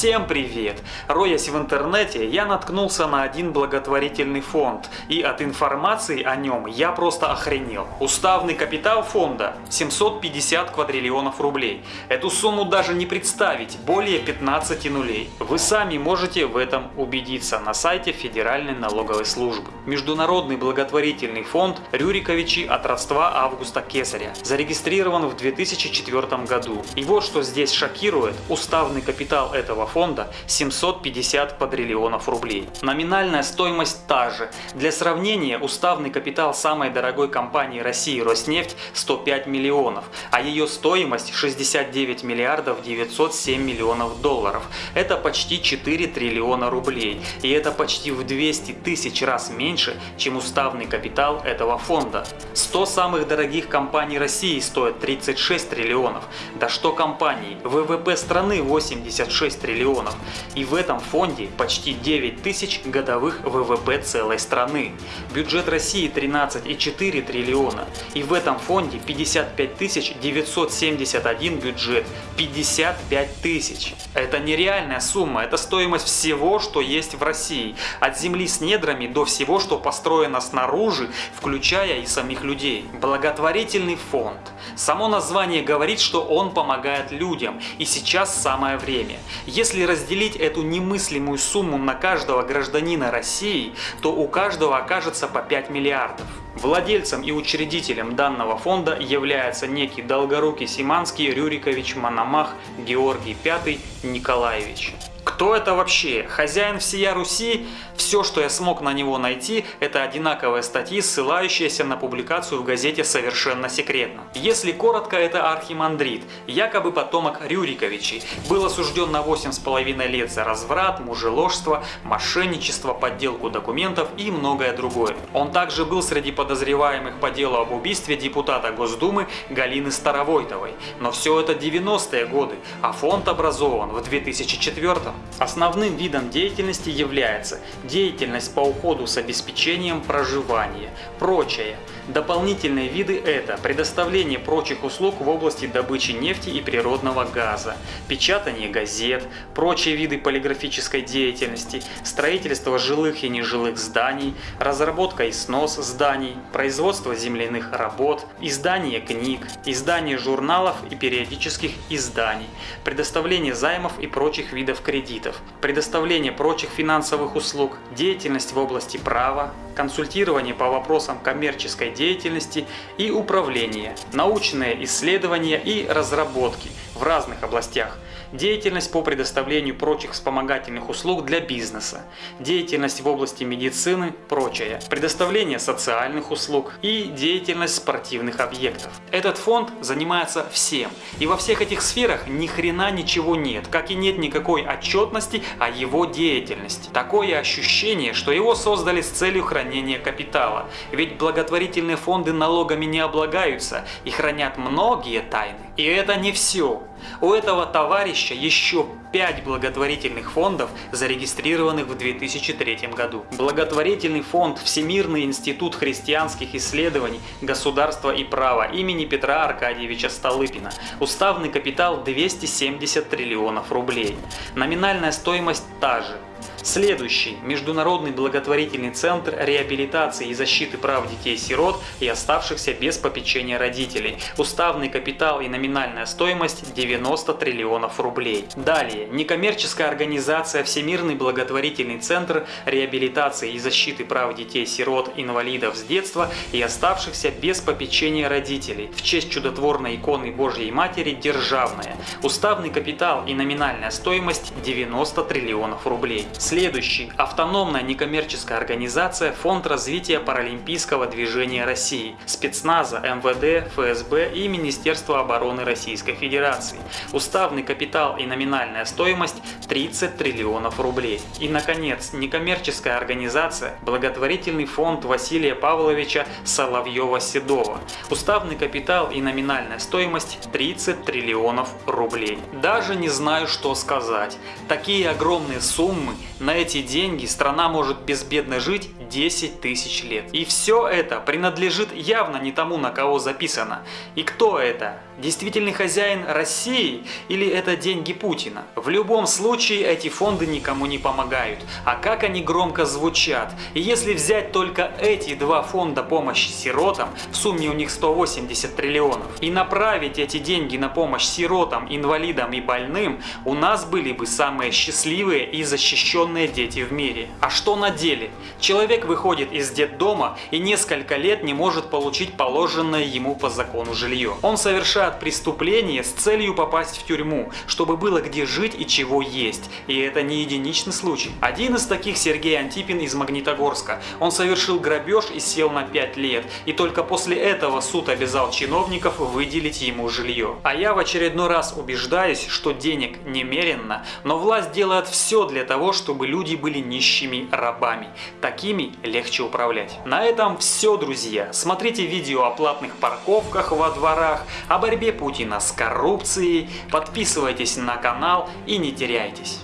Всем привет! Роясь в интернете, я наткнулся на один благотворительный фонд, и от информации о нем я просто охренел. Уставный капитал фонда 750 квадриллионов рублей. Эту сумму даже не представить, более 15 нулей. Вы сами можете в этом убедиться на сайте Федеральной налоговой службы. Международный благотворительный фонд Рюриковичи от родства Августа Кесаря зарегистрирован в 2004 году. И вот что здесь шокирует, уставный капитал этого фонда 750 квадриллионов рублей. Номинальная стоимость та же. Для сравнения, уставный капитал самой дорогой компании России Роснефть 105 миллионов, а ее стоимость 69 миллиардов 907 миллионов долларов. Это почти 4 триллиона рублей. И это почти в 200 тысяч раз меньше, чем уставный капитал этого фонда. 100 самых дорогих компаний России стоят 36 триллионов. Да что компании? ВВП страны 86 триллионов триллионов. И в этом фонде почти 9 тысяч годовых ВВП целой страны. Бюджет России 13,4 триллиона. И в этом фонде 55 тысяч 971 бюджет. 55 тысяч. Это нереальная сумма, это стоимость всего, что есть в России. От земли с недрами до всего, что построено снаружи, включая и самих людей. Благотворительный фонд. Само название говорит, что он помогает людям. И сейчас самое время. Если разделить эту немыслимую сумму на каждого гражданина России, то у каждого окажется по 5 миллиардов. Владельцем и учредителем данного фонда является некий Долгорукий Симанский Рюрикович Мономах Георгий V Николаевич. Кто это вообще? Хозяин всея Руси? Все, что я смог на него найти, это одинаковые статьи, ссылающиеся на публикацию в газете «Совершенно секретно». Если коротко, это архимандрит, якобы потомок Рюриковичей, был осужден на 8,5 лет за разврат, мужеложство, мошенничество, подделку документов и многое другое. Он также был среди подозреваемых по делу об убийстве депутата Госдумы Галины Старовойтовой. Но все это 90-е годы, а фонд образован в 2004 -м. Основным видом деятельности является деятельность по уходу с обеспечением проживания, прочее. Дополнительные виды это предоставление прочих услуг в области добычи нефти и природного газа, печатание газет, прочие виды полиграфической деятельности, строительство жилых и нежилых зданий, разработка и снос зданий, производство земляных работ, издание книг, издание журналов и периодических изданий, предоставление займов и прочих видов кредитов, предоставление прочих финансовых услуг, деятельность в области права, консультирование по вопросам коммерческой деятельности и управления, научные исследования и разработки в разных областях – деятельность по предоставлению прочих вспомогательных услуг для бизнеса, деятельность в области медицины, прочее, предоставление социальных услуг и деятельность спортивных объектов. Этот фонд занимается всем, и во всех этих сферах ни хрена ничего нет, как и нет никакой отчетности о его деятельности. Такое ощущение, что его создали с целью хранения капитала, ведь благотворительные фонды налогами не облагаются и хранят многие тайны. И это не все. У этого товарища еще 5 благотворительных фондов, зарегистрированных в 2003 году. Благотворительный фонд Всемирный институт христианских исследований, государства и права имени Петра Аркадьевича Столыпина. Уставный капитал 270 триллионов рублей. Номинальная стоимость та же Следующий – Международный благотворительный центр реабилитации и защиты прав детей-сирот и оставшихся без попечения родителей. Уставный капитал и номинальная стоимость 90 триллионов рублей. Далее – некоммерческая организация Всемирный благотворительный центр реабилитации и защиты прав детей-сирот, инвалидов с детства и оставшихся без попечения родителей. В честь чудотворной иконы Божьей Матери державная. Уставный капитал и номинальная стоимость 90 триллионов рублей. Следующий – автономная некоммерческая организация Фонд развития паралимпийского движения России, спецназа, МВД, ФСБ и Министерства обороны Российской Федерации. Уставный капитал и номинальная стоимость 30 триллионов рублей. И, наконец, некоммерческая организация Благотворительный фонд Василия Павловича Соловьева-Седова. Уставный капитал и номинальная стоимость 30 триллионов рублей. Даже не знаю, что сказать. Такие огромные суммы на эти деньги страна может безбедно жить 10 тысяч лет. И все это принадлежит явно не тому, на кого записано. И кто это? Действительный хозяин России или это деньги Путина? В любом случае эти фонды никому не помогают. А как они громко звучат. И если взять только эти два фонда помощи сиротам, в сумме у них 180 триллионов, и направить эти деньги на помощь сиротам, инвалидам и больным, у нас были бы самые счастливые и защищенные дети в мире. А что на деле? Человек выходит из детдома и несколько лет не может получить положенное ему по закону жилье. Он совершает преступление с целью попасть в тюрьму, чтобы было где жить и чего есть. И это не единичный случай. Один из таких Сергей Антипин из Магнитогорска. Он совершил грабеж и сел на 5 лет. И только после этого суд обязал чиновников выделить ему жилье. А я в очередной раз убеждаюсь, что денег немеренно, но власть делает все для того, чтобы люди были нищими рабами. Такими легче управлять. На этом все, друзья. Смотрите видео о платных парковках во дворах, о борьбе Путина с коррупцией, подписывайтесь на канал и не теряйтесь.